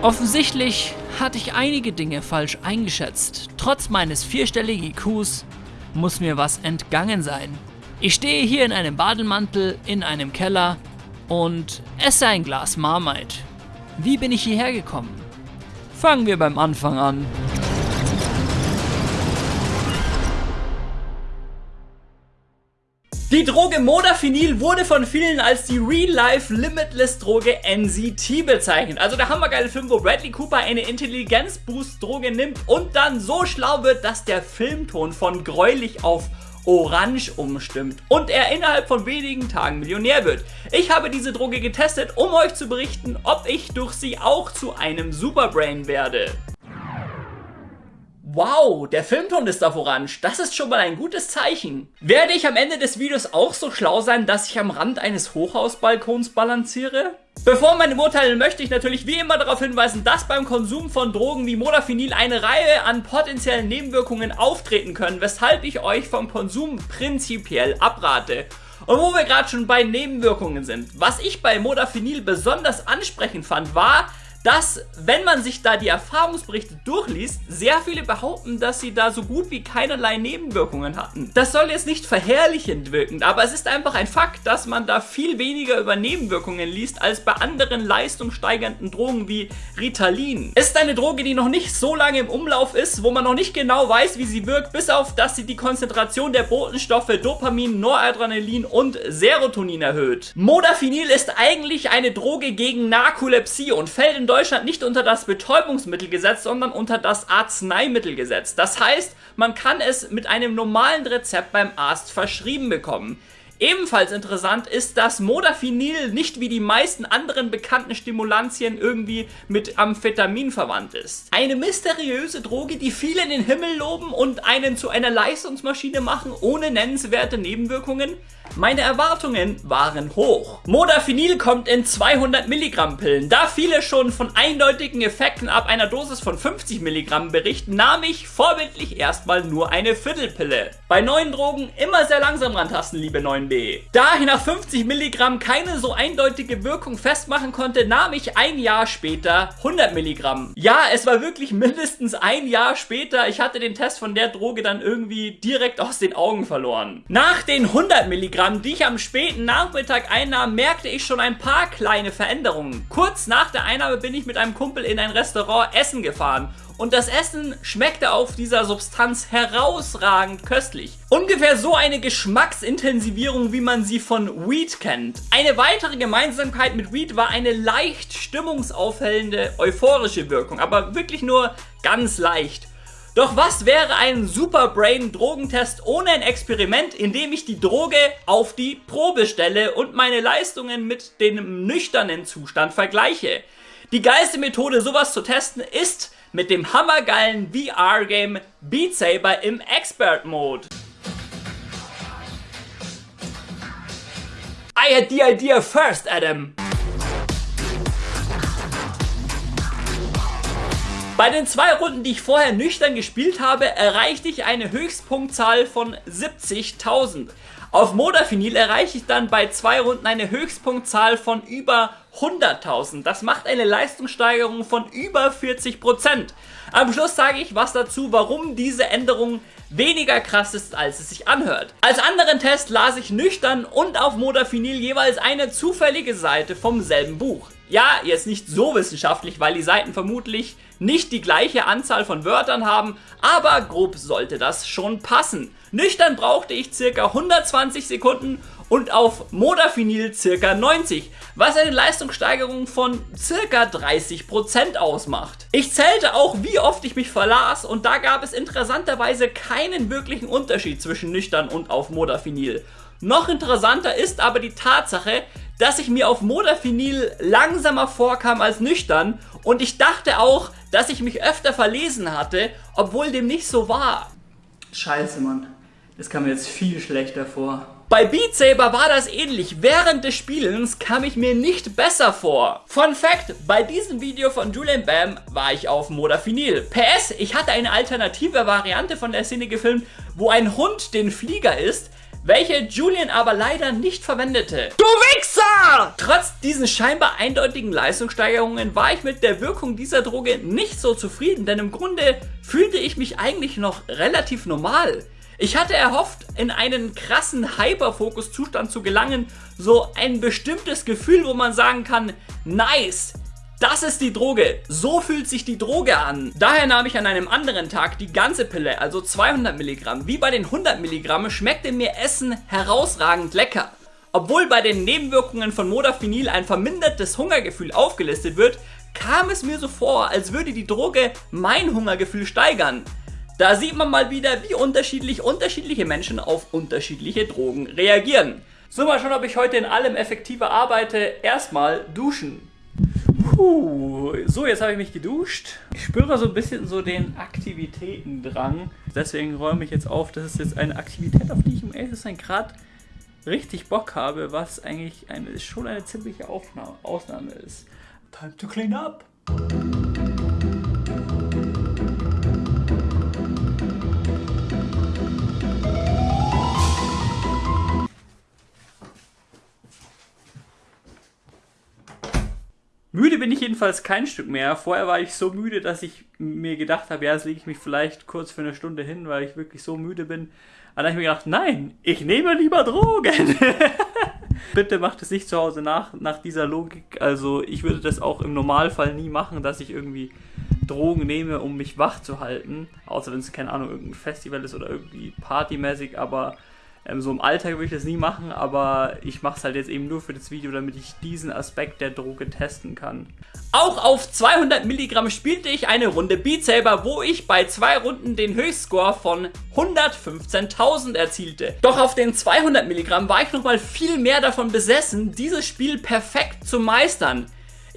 Offensichtlich hatte ich einige Dinge falsch eingeschätzt. Trotz meines vierstelligen IQs muss mir was entgangen sein. Ich stehe hier in einem Bademantel in einem Keller und esse ein Glas Marmite. Wie bin ich hierher gekommen? Fangen wir beim Anfang an. Die Droge Modafinil wurde von vielen als die Real-Life-Limitless-Droge NCT bezeichnet. Also der hammergeile Film, wo Bradley Cooper eine Intelligenz-Boost-Droge nimmt und dann so schlau wird, dass der Filmton von gräulich auf orange umstimmt und er innerhalb von wenigen Tagen Millionär wird. Ich habe diese Droge getestet, um euch zu berichten, ob ich durch sie auch zu einem Superbrain werde. Wow, der Filmton ist auf Orange. Das ist schon mal ein gutes Zeichen. Werde ich am Ende des Videos auch so schlau sein, dass ich am Rand eines Hochhausbalkons balanciere? Bevor meine urteilen möchte ich natürlich wie immer darauf hinweisen, dass beim Konsum von Drogen wie Modafinil eine Reihe an potenziellen Nebenwirkungen auftreten können, weshalb ich euch vom Konsum prinzipiell abrate. Und wo wir gerade schon bei Nebenwirkungen sind, was ich bei Modafinil besonders ansprechend fand, war, dass, wenn man sich da die Erfahrungsberichte durchliest, sehr viele behaupten, dass sie da so gut wie keinerlei Nebenwirkungen hatten. Das soll jetzt nicht verherrlichend wirken, aber es ist einfach ein Fakt, dass man da viel weniger über Nebenwirkungen liest, als bei anderen leistungssteigernden Drogen wie Ritalin. Es ist eine Droge, die noch nicht so lange im Umlauf ist, wo man noch nicht genau weiß, wie sie wirkt, bis auf, dass sie die Konzentration der Botenstoffe Dopamin, Noradrenalin und Serotonin erhöht. Modafinil ist eigentlich eine Droge gegen Narkolepsie und fällt in Deutschland nicht unter das Betäubungsmittelgesetz, sondern unter das Arzneimittelgesetz. Das heißt, man kann es mit einem normalen Rezept beim Arzt verschrieben bekommen. Ebenfalls interessant ist, dass Modafinil nicht wie die meisten anderen bekannten Stimulantien irgendwie mit Amphetamin verwandt ist. Eine mysteriöse Droge, die viele in den Himmel loben und einen zu einer Leistungsmaschine machen, ohne nennenswerte Nebenwirkungen? Meine Erwartungen waren hoch. Modafinil kommt in 200 Milligramm Pillen. Da viele schon von eindeutigen Effekten ab einer Dosis von 50 Milligramm berichten, nahm ich vorbildlich erstmal nur eine Viertelpille. Bei neuen Drogen immer sehr langsam rantasten, liebe 9b. Da ich nach 50 Milligramm keine so eindeutige Wirkung festmachen konnte, nahm ich ein Jahr später 100 Milligramm. Ja, es war wirklich mindestens ein Jahr später. Ich hatte den Test von der Droge dann irgendwie direkt aus den Augen verloren. Nach den 100 Milligramm Milligramm, die ich am späten Nachmittag einnahm, merkte ich schon ein paar kleine Veränderungen. Kurz nach der Einnahme bin ich mit einem Kumpel in ein Restaurant essen gefahren und das Essen schmeckte auf dieser Substanz herausragend köstlich. Ungefähr so eine Geschmacksintensivierung, wie man sie von Weed kennt. Eine weitere Gemeinsamkeit mit Weed war eine leicht stimmungsaufhellende, euphorische Wirkung, aber wirklich nur ganz leicht. Doch was wäre ein Superbrain-Drogentest ohne ein Experiment, in dem ich die Droge auf die Probe stelle und meine Leistungen mit dem nüchternen Zustand vergleiche? Die geilste Methode, sowas zu testen, ist mit dem hammergeilen VR-Game Beat Saber im Expert-Mode. I had the idea first, Adam. Bei den zwei Runden, die ich vorher nüchtern gespielt habe, erreichte ich eine Höchstpunktzahl von 70.000. Auf Modafinil erreiche ich dann bei zwei Runden eine Höchstpunktzahl von über 100.000. Das macht eine Leistungssteigerung von über 40%. Am Schluss sage ich was dazu, warum diese Änderung weniger krass ist, als es sich anhört. Als anderen Test las ich nüchtern und auf Modafinil jeweils eine zufällige Seite vom selben Buch. Ja, jetzt nicht so wissenschaftlich, weil die Seiten vermutlich nicht die gleiche Anzahl von Wörtern haben, aber grob sollte das schon passen. Nüchtern brauchte ich circa 120 Sekunden und auf Modafinil circa 90, was eine Leistungssteigerung von circa 30% ausmacht. Ich zählte auch, wie oft ich mich verlas und da gab es interessanterweise keinen wirklichen Unterschied zwischen nüchtern und auf Modafinil. Noch interessanter ist aber die Tatsache, dass ich mir auf Modafinil langsamer vorkam als nüchtern und ich dachte auch, dass ich mich öfter verlesen hatte, obwohl dem nicht so war. Scheiße, Mann. Das kam mir jetzt viel schlechter vor. Bei Beat Saber war das ähnlich. Während des Spielens kam ich mir nicht besser vor. Fun Fact, bei diesem Video von Julian Bam war ich auf Modafinil. PS, ich hatte eine alternative Variante von der Szene gefilmt, wo ein Hund den Flieger ist, welche Julian aber leider nicht verwendete. Du Wichser! Trotz diesen scheinbar eindeutigen Leistungssteigerungen war ich mit der Wirkung dieser Droge nicht so zufrieden, denn im Grunde fühlte ich mich eigentlich noch relativ normal. Ich hatte erhofft, in einen krassen Hyperfokus-Zustand zu gelangen, so ein bestimmtes Gefühl, wo man sagen kann, nice, das ist die Droge. So fühlt sich die Droge an. Daher nahm ich an einem anderen Tag die ganze Pille, also 200 Milligramm. Wie bei den 100 Milligramm schmeckte mir Essen herausragend lecker. Obwohl bei den Nebenwirkungen von Modafinil ein vermindertes Hungergefühl aufgelistet wird, kam es mir so vor, als würde die Droge mein Hungergefühl steigern. Da sieht man mal wieder, wie unterschiedlich unterschiedliche Menschen auf unterschiedliche Drogen reagieren. So, mal schauen, ob ich heute in allem effektiver arbeite. Erstmal duschen. Puh, so, jetzt habe ich mich geduscht. Ich spüre so ein bisschen so den Aktivitätendrang. Deswegen räume ich jetzt auf. Das ist jetzt eine Aktivität, auf die ich im ehrlich gerade richtig Bock habe, was eigentlich eine, schon eine ziemliche Aufnahme, Ausnahme ist. Time to clean up. Müde bin ich jedenfalls kein Stück mehr. Vorher war ich so müde, dass ich mir gedacht habe, ja, jetzt lege ich mich vielleicht kurz für eine Stunde hin, weil ich wirklich so müde bin. Aber dann habe ich mir gedacht, nein, ich nehme lieber Drogen. Bitte macht es nicht zu Hause nach, nach dieser Logik. Also ich würde das auch im Normalfall nie machen, dass ich irgendwie Drogen nehme, um mich wach zu halten. Außer wenn es, keine Ahnung, irgendein Festival ist oder irgendwie partymäßig, aber ähm, so im Alltag würde ich das nie machen, aber ich mache es halt jetzt eben nur für das Video, damit ich diesen Aspekt der Droge testen kann. Auch auf 200 Milligramm spielte ich eine Runde Beat Saber, wo ich bei zwei Runden den Höchstscore von 115.000 erzielte. Doch auf den 200 Milligramm war ich nochmal viel mehr davon besessen, dieses Spiel perfekt zu meistern.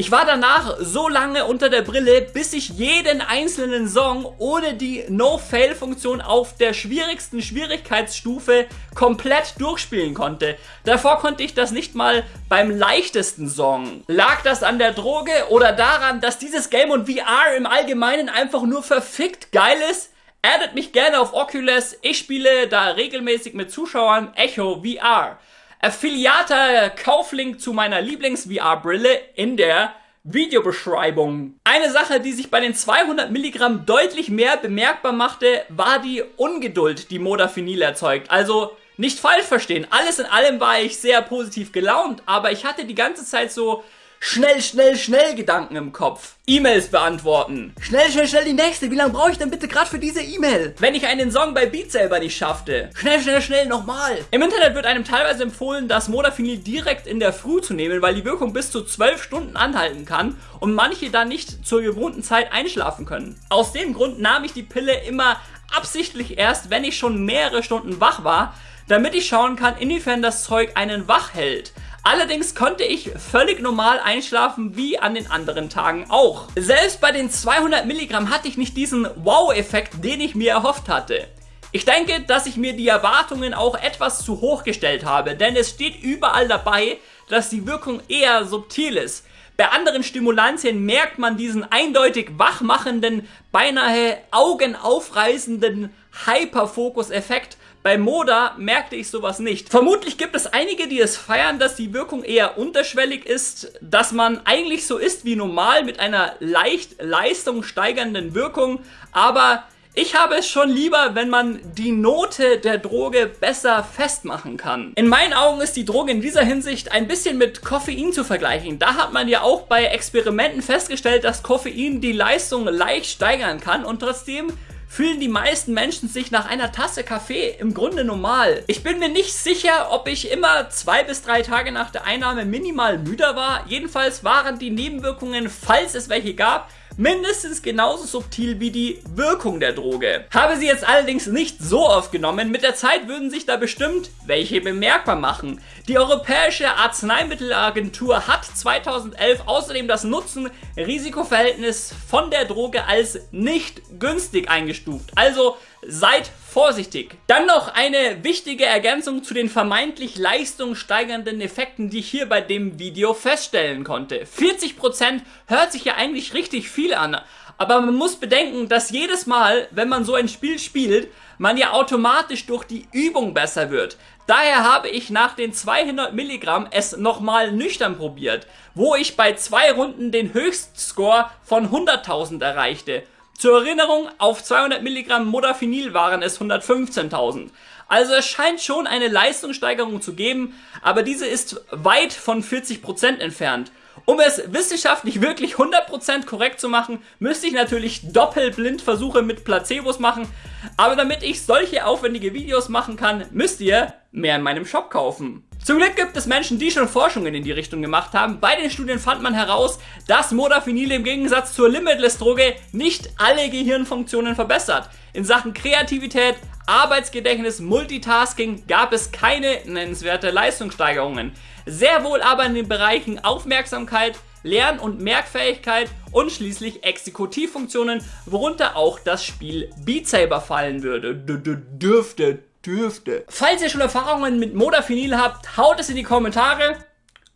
Ich war danach so lange unter der Brille, bis ich jeden einzelnen Song ohne die No-Fail-Funktion auf der schwierigsten Schwierigkeitsstufe komplett durchspielen konnte. Davor konnte ich das nicht mal beim leichtesten Song. Lag das an der Droge oder daran, dass dieses Game und VR im Allgemeinen einfach nur verfickt geil ist? Addet mich gerne auf Oculus, ich spiele da regelmäßig mit Zuschauern Echo VR. Affiliater Kauflink zu meiner Lieblings-VR-Brille in der Videobeschreibung. Eine Sache, die sich bei den 200 Milligramm deutlich mehr bemerkbar machte, war die Ungeduld, die Modafinil erzeugt. Also nicht falsch verstehen, alles in allem war ich sehr positiv gelaunt, aber ich hatte die ganze Zeit so Schnell, schnell, schnell Gedanken im Kopf. E-Mails beantworten. Schnell, schnell, schnell die nächste. Wie lange brauche ich denn bitte gerade für diese E-Mail? Wenn ich einen Song bei Beat selber nicht schaffte. Schnell, schnell, schnell nochmal. Im Internet wird einem teilweise empfohlen, das Modafinil direkt in der Früh zu nehmen, weil die Wirkung bis zu 12 Stunden anhalten kann und manche dann nicht zur gewohnten Zeit einschlafen können. Aus dem Grund nahm ich die Pille immer absichtlich erst, wenn ich schon mehrere Stunden wach war, damit ich schauen kann, inwiefern das Zeug einen wach hält. Allerdings konnte ich völlig normal einschlafen, wie an den anderen Tagen auch. Selbst bei den 200 Milligramm hatte ich nicht diesen Wow-Effekt, den ich mir erhofft hatte. Ich denke, dass ich mir die Erwartungen auch etwas zu hoch gestellt habe, denn es steht überall dabei, dass die Wirkung eher subtil ist. Bei anderen Stimulantien merkt man diesen eindeutig wachmachenden, beinahe augenaufreißenden Hyperfokus-Effekt, bei Moda merkte ich sowas nicht. Vermutlich gibt es einige, die es feiern, dass die Wirkung eher unterschwellig ist, dass man eigentlich so ist wie normal mit einer leicht leistungssteigernden Wirkung, aber ich habe es schon lieber, wenn man die Note der Droge besser festmachen kann. In meinen Augen ist die Droge in dieser Hinsicht ein bisschen mit Koffein zu vergleichen. Da hat man ja auch bei Experimenten festgestellt, dass Koffein die Leistung leicht steigern kann und trotzdem fühlen die meisten Menschen sich nach einer Tasse Kaffee im Grunde normal. Ich bin mir nicht sicher, ob ich immer zwei bis drei Tage nach der Einnahme minimal müder war. Jedenfalls waren die Nebenwirkungen, falls es welche gab, mindestens genauso subtil wie die Wirkung der Droge. Habe sie jetzt allerdings nicht so oft genommen, mit der Zeit würden sich da bestimmt welche bemerkbar machen. Die Europäische Arzneimittelagentur hat 2011 außerdem das Nutzen-Risikoverhältnis von der Droge als nicht günstig eingestuft. Also seid vorsichtig. Dann noch eine wichtige Ergänzung zu den vermeintlich leistungssteigernden Effekten, die ich hier bei dem Video feststellen konnte. 40% hört sich ja eigentlich richtig viel an, aber man muss bedenken, dass jedes Mal, wenn man so ein Spiel spielt, man ja automatisch durch die Übung besser wird. Daher habe ich nach den 200 Milligramm es nochmal nüchtern probiert, wo ich bei zwei Runden den Höchstscore von 100.000 erreichte. Zur Erinnerung, auf 200 Milligramm Modafinil waren es 115.000. Also es scheint schon eine Leistungssteigerung zu geben, aber diese ist weit von 40% entfernt. Um es wissenschaftlich wirklich 100% korrekt zu machen, müsste ich natürlich Doppelblindversuche mit Placebos machen, aber damit ich solche aufwendige Videos machen kann, müsst ihr mehr in meinem Shop kaufen. Zum Glück gibt es Menschen, die schon Forschungen in die Richtung gemacht haben. Bei den Studien fand man heraus, dass Modafinil im Gegensatz zur Limitless-Droge nicht alle Gehirnfunktionen verbessert. In Sachen Kreativität, Arbeitsgedächtnis, Multitasking gab es keine nennenswerte Leistungssteigerungen. Sehr wohl aber in den Bereichen Aufmerksamkeit, Lern- und Merkfähigkeit und schließlich Exekutivfunktionen, worunter auch das Spiel Beat Saber fallen würde. D -d dürfte, dürfte. Falls ihr schon Erfahrungen mit Modafinil habt, haut es in die Kommentare.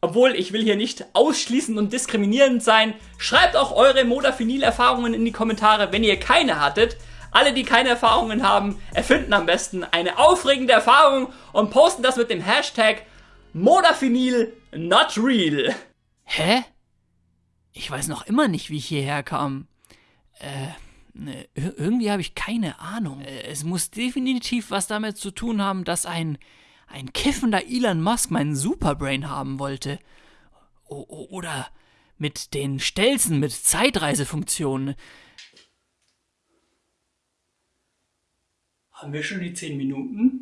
Obwohl, ich will hier nicht ausschließend und diskriminierend sein. Schreibt auch eure Modafinil-Erfahrungen in die Kommentare, wenn ihr keine hattet. Alle, die keine Erfahrungen haben, erfinden am besten eine aufregende Erfahrung und posten das mit dem Hashtag Modafinil not real. Hä? Ich weiß noch immer nicht, wie ich hierher kam. Äh, irgendwie habe ich keine Ahnung. Äh, es muss definitiv was damit zu tun haben, dass ein, ein kiffender Elon Musk meinen Superbrain haben wollte. O oder mit den Stelzen mit Zeitreisefunktionen. Haben wir schon die 10 Minuten?